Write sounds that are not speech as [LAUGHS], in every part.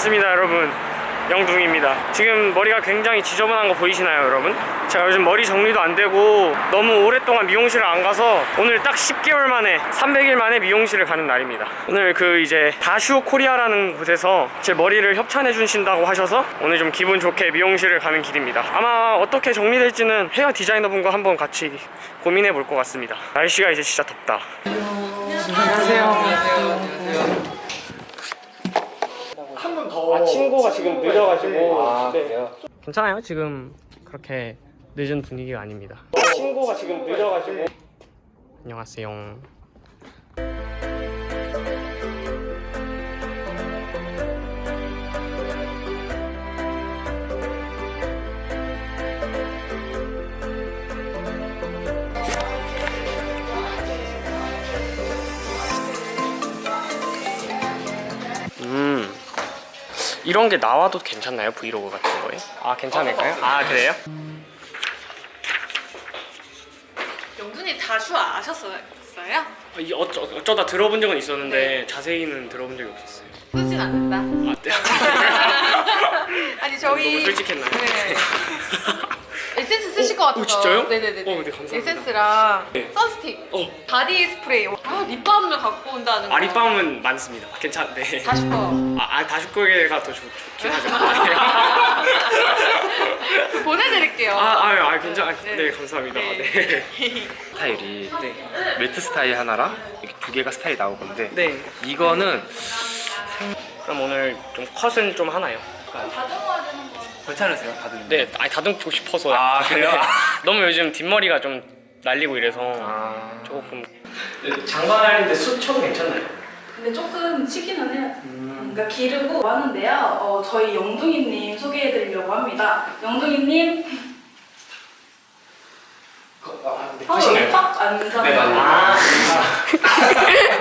반갑습니다 여러분. 영둥입니다. 지금 머리가 굉장히 지저분한 거 보이시나요 여러분? 제가 요즘 머리 정리도 안 되고 너무 오랫동안 미용실을 안 가서 오늘 딱 10개월 만에 300일 만에 미용실을 가는 날입니다. 오늘 그 이제 다슈 코리아라는 곳에서 제 머리를 협찬해 주신다고 하셔서 오늘 좀 기분 좋게 미용실을 가는 길입니다. 아마 어떻게 정리될지는 헤어 디자이너분과 한번 같이 고민해 볼 것 같습니다. 날씨가 이제 진짜 덥다 아 친구가 지금 늦어가지고. 아 네. 그래요? 괜찮아요? 지금 그렇게 늦은 분위기가 아닙니다. 친구가 지금 늦어가지고. 안녕하세요 이런 게 나와도 괜찮나요? 브이로그 같은 거에? 아 괜찮을까요? 아 그래요? 영둥이 다슈 아셨어요? 아, 이 어쩌, 어쩌다 들어본 적은 있었는데 자세히는 들어본 적이 없었어요 쓰진 않는다. 아, 네. [LAUGHS] 아니 저희 너무 솔직했나요? 네. [LAUGHS] 것 같아서. 오, 진짜요? 네네네. 어, 네, 감사합니다. 에센스랑 네. sun stick, 어. body spray. 아 lip balm을 갖고 온다는 거. 아 lip balm은 많습니다 괜찮네 다슈 거. 아, 아 다슈코게가 더 좋, 좋긴 하죠 [LAUGHS] 보내드릴게요. 아, 아, 아 괜찮아 네. 네, 감사합니다 네. 네. [LAUGHS] 스타일이 네. 매트 스타일 하나랑 이렇게 두 개가 스타일이 나올 건데 네. 이거는 그럼 오늘 좀 컷은 좀 하나요? 괜찮으세요 다들? 네, 아니 다듬고 싶어서 아, 그래요? [LAUGHS] 너무 요즘 뒷머리가 좀 날리고 이래서 아 조금 장관하는데 수첩 괜찮나요? 근데 조금 치기는 해요. 그러니까 기르고 하는데요. 어, 저희 영둥이님 소개해드리려고 합니다. 영둥이님, 어, 여기 딱 앉아서. 아, [LAUGHS]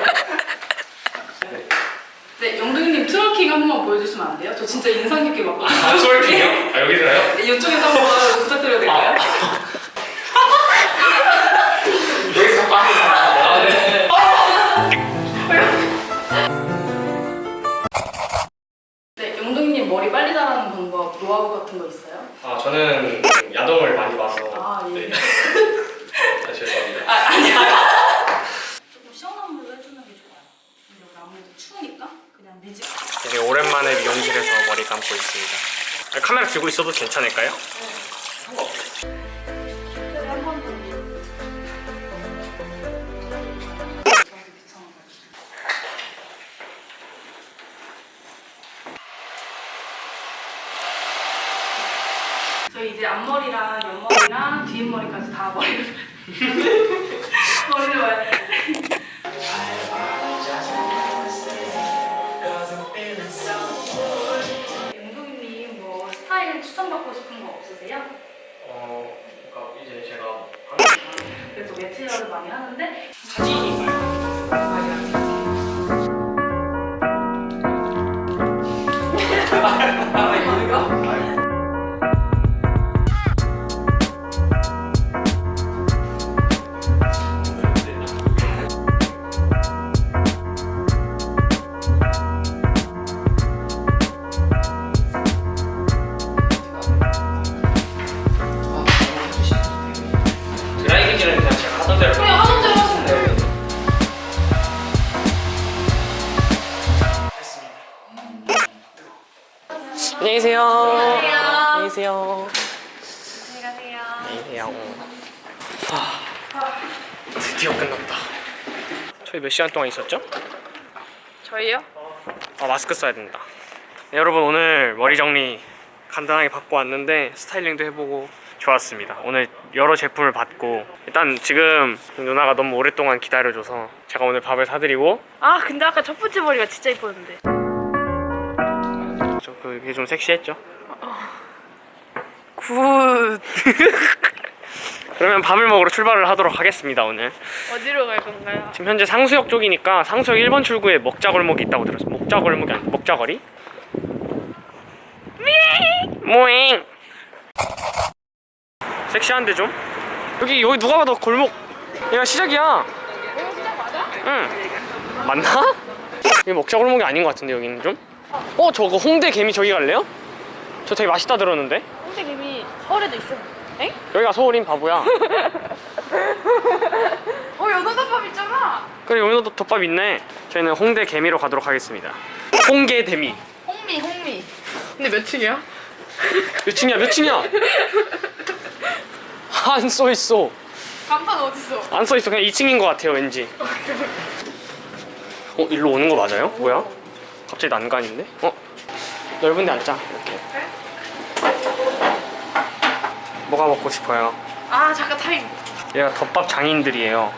네, 영둥이님 twerking 한 번만 보여주시면 안 돼요? 저 진짜 인상 깊게 봤거든요. 아, 솔직해요? 아, 여기서요? 네, 이쪽에서 한번 부탁드려도 될까요? [LAUGHS] 여기서 아, 네. 네, 영둥이님 머리 빨리 자라는 방법, 노하우 같은 거 있어요? 아, 저는 야동을 많이 봐서 아, 예. 네. 아, 죄송합니다. 아, 아니야. 조금 시원한 물로 해주는 게 좋아요. 근데 여기 아무래도 추우니까 그냥 미지. 되게 오랜만에 미용실에서 머리 감고 있습니다. 아, 카메라 들고 있어도 괜찮을까요? 네. 저희 이제 앞머리랑 옆머리랑 뒷머리까지 다 머리를 [LAUGHS] 머리를 그래도 매트리얼을 많이 하는데 사진인 안녕히 계세요. 안녕하세요. 안녕히 계세요. 안녕하세요. 안녕히 계세요. 아, 드디어 끝났다. 저희 몇 시간 동안 있었죠? 저희요? 아 마스크 써야 된다. 네, 여러분 오늘 머리 정리 간단하게 받고 왔는데 스타일링도 해보고 좋았습니다. 오늘 여러 제품을 받고 일단 지금 누나가 너무 오랫동안 기다려줘서 제가 오늘 밥을 사드리고 아 근데 아까 첫 번째 머리가 진짜 이뻤는데. 저 그게 좀 섹시했죠? good. [LAUGHS] 그러면 밥을 먹으러 출발을 하도록 하겠습니다 오늘. 어디로 갈 건가요? 지금 현재 상수역 쪽이니까 상수역 1번 출구에 먹자골목이 있다고 들었어요. 먹자골목이 아니 먹자거리? 모잉 섹시한데 좀? 여기 여기 누가 봐도 골목 얘가 시작이야 이거 시작 맞아? 응 맞나? 이게 먹자골목이 아닌 것 같은데 여기는 좀? 어 저거 홍대 개미 저기 갈래요? 저 되게 맛있다 들었는데 홍대김이 서울에도 있어. 엥? 여기가 서울인 바보야 [LAUGHS] 어 연어덮밥 있잖아. 그래 여기도 덮밥 있네 저희는 홍대 개미로 가도록 하겠습니다 홍게 대미 홍미 홍미. 근데 몇 층이야? 몇 층이야 몇 층이야 안 써있어 간판 어딨어? 안 써있어 그냥 2층인 것 같아요 왠지 어 일로 오는 거 맞아요? 뭐야? 갑자기 난간인데? 어? 넓은 데 앉자 이렇게 뭐가 먹고 싶어요? 아 잠깐 타임. 얘가 덮밥 장인들이에요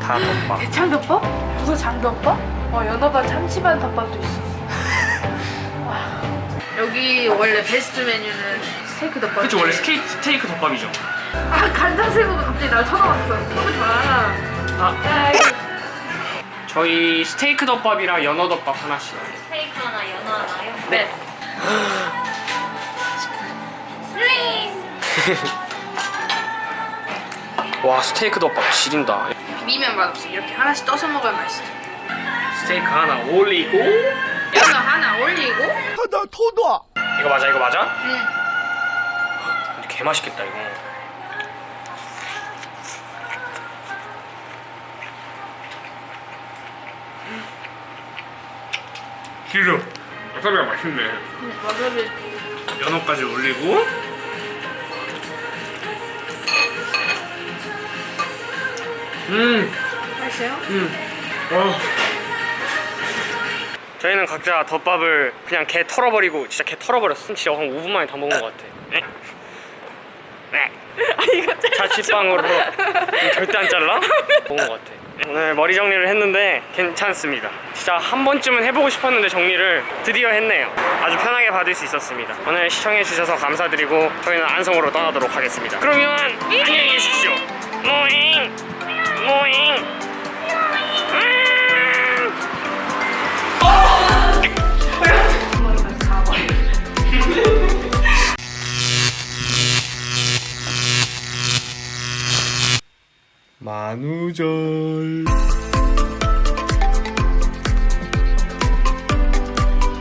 다 덮밥 대창덮밥? 무슨 장덮밥? 어 연어반 참치반 덮밥도 있어. [LAUGHS] 와. 여기 원래 베스트 메뉴는 스테이크 덮밥. 그치 원래 스테이크, 스테이크 덮밥이죠 아 간장 새우가 갑자기 날 쳐다봤어. 너무 좋아. 아 저희 스테이크 덮밥이랑 연어 덮밥 하나씩 스테이크 하나 연어 하나요? 네. [LAUGHS] 와 스테이크 덮밥 지린다 비비면 맛없어. 이렇게 하나씩 떠서 먹어야 맛있어. 스테이크 하나 올리고 연어 하나 올리고. 이거 맞아 이거 맞아? 응. 근데 개 맛있겠다 이거 길어 와사비가 맛있네 와사비. 연어까지 올리고 음 맛있어요? 와. 저희는 각자 덮밥을 그냥 개 털어버리고 진짜 개 털어버렸어. 진짜 한 5분 만에 다 먹은 것 같아. 네. 네. [LAUGHS] 자취방으로 절대 안 잘라? [LAUGHS] 먹은 것 같아. 오늘 머리 정리를 했는데 괜찮습니다. 진짜 한 번쯤은 해보고 싶었는데 정리를 드디어 했네요. 아주 편하게 받을 수 있었습니다. 오늘 시청해주셔서 감사드리고 저희는 안성으로 떠나도록 하겠습니다. 그러면 안녕히 계십시오. 모잉! 모잉! 음! 만우절